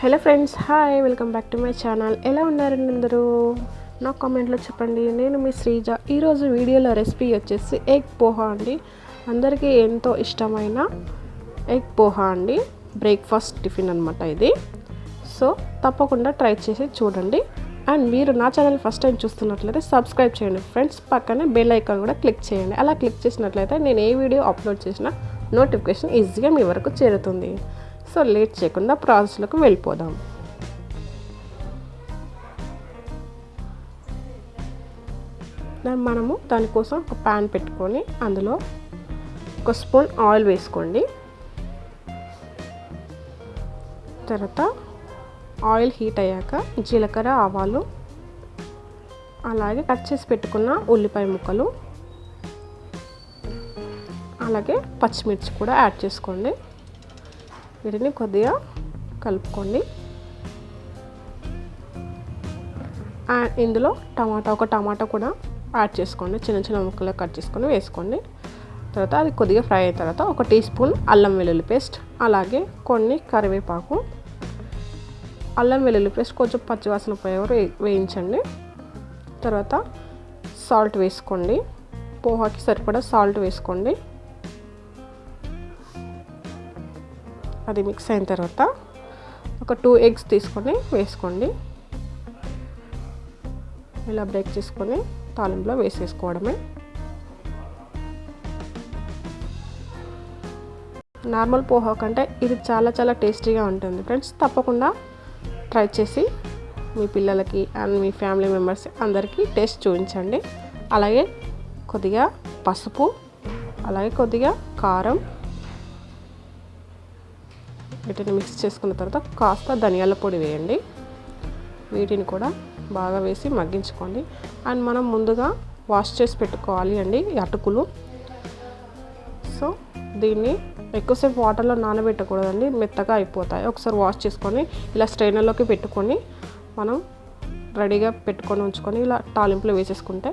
Hello friends hi welcome back to my channel. ఎలా ఉన్నారండి అందరూ? నా కామెంట్లో చెప్పండి. నేను మీ శ్రీజ. ఈరోజు వీడియోలో రెసిపీ వచ్చేసి ఎగ్ పోహా అండి. అందరికీ ఎంతో ఇష్టమైన ఎగ్ పోహా అండి. బ్రేక్ఫాస్ట్ టిఫిన్ అనమాట ఇది. సో తప్పకుండా ట్రై చేసి చూడండి. అండ్ మీరు నా ఛానల్ ఫస్ట్ టైం చూస్తున్నట్లయితే సబ్స్క్రైబ్ చేయండి ఫ్రెండ్స్. పక్కనే బెల్ ఐకాన్ కూడా క్లిక్ చేయండి. అలా క్లిక్ చేసినట్లయితే నేను ఏ వీడియో అప్లోడ్ చేసినా నోటిఫికేషన్ ఈజీగా మీ వరకు చేరుతుంది. సో లేట్ చేయకుండా ప్రాసెస్లోకి వెళ్ళిపోదాం. దాన్ని మనము దానికోసం ఒక ప్యాన్ పెట్టుకొని అందులో ఒక స్పూన్ ఆయిల్ వేసుకోండి. తర్వాత ఆయిల్ హీట్ అయ్యాక జీలకర్ర ఆవాలు అలాగే కట్ చేసి పెట్టుకున్న ఉల్లిపాయ ముక్కలు అలాగే పచ్చిమిర్చి కూడా యాడ్ చేసుకోండి. వీటిని కొద్దిగా కలుపుకోండి. అండ్ ఇందులో టమాటా ఒక టమాటా కూడా యాడ్ చేసుకోండి. చిన్న చిన్న ముక్కలు కట్ చేసుకొని వేసుకోండి. తర్వాత అది కొద్దిగా ఫ్రై అయిన తర్వాత ఒక టీ స్పూన్ అల్లం వెల్లుల్లి పేస్ట్ అలాగే కొన్ని కరివేపాకు. అల్లం వెల్లుల్లి పేస్ట్ కొంచెం పచ్చివాసన పోయే వరకు వేయించండి. తర్వాత సాల్ట్ వేసుకోండి. పోహాకి సరిపడా సాల్ట్ వేసుకోండి. అది మిక్స్ అయిన తర్వాత ఒక టూ ఎగ్స్ తీసుకొని వేసుకోండి. ఇలా బ్రేక్ చేసుకొని తాలింపులో వేసేసుకోవడమే. నార్మల్ పోహా కంటే ఇది చాలా చాలా టేస్టీగా ఉంటుంది ఫ్రెండ్స్. తప్పకుండా ట్రై చేసి మీ పిల్లలకి అండ్ మీ ఫ్యామిలీ మెంబర్స్ అందరికీ టేస్ట్ చూపించండి. అలాగే కొద్దిగా పసుపు అలాగే కొద్దిగా కారం వీటిని మిక్స్ చేసుకున్న తర్వాత కాస్త ధనియాల పొడి వేయండి. వీటిని కూడా బాగా వేసి మగ్గించుకోండి. అండ్ మనం ముందుగా వాష్ చేసి పెట్టుకోవాలి అండి అటుకులు. సో దీన్ని ఎక్కువసేపు వాటర్లో నానబెట్టకూడదండి మెత్తగా అయిపోతాయి. ఒకసారి వాష్ చేసుకొని ఇలా స్ట్రైనర్లోకి పెట్టుకొని మనం రెడీగా పెట్టుకొని ఉంచుకొని ఇలా టాలింపులో వేసేసుకుంటే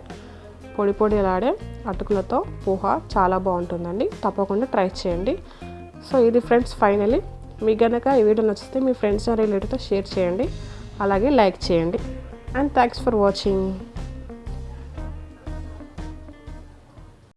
పొడి పొడి లాడే అటుకులతో పోహా చాలా బాగుంటుందండి. తప్పకుండా ట్రై చేయండి. సో ఇది ఫ్రెండ్స్ ఫైనలీ మీకు కనుక ఈ వీడియో నచ్చితే మీ ఫ్రెండ్స్ రిలేటివ్తో షేర్ చేయండి. అలాగే లైక్ చేయండి. And thanks for watching.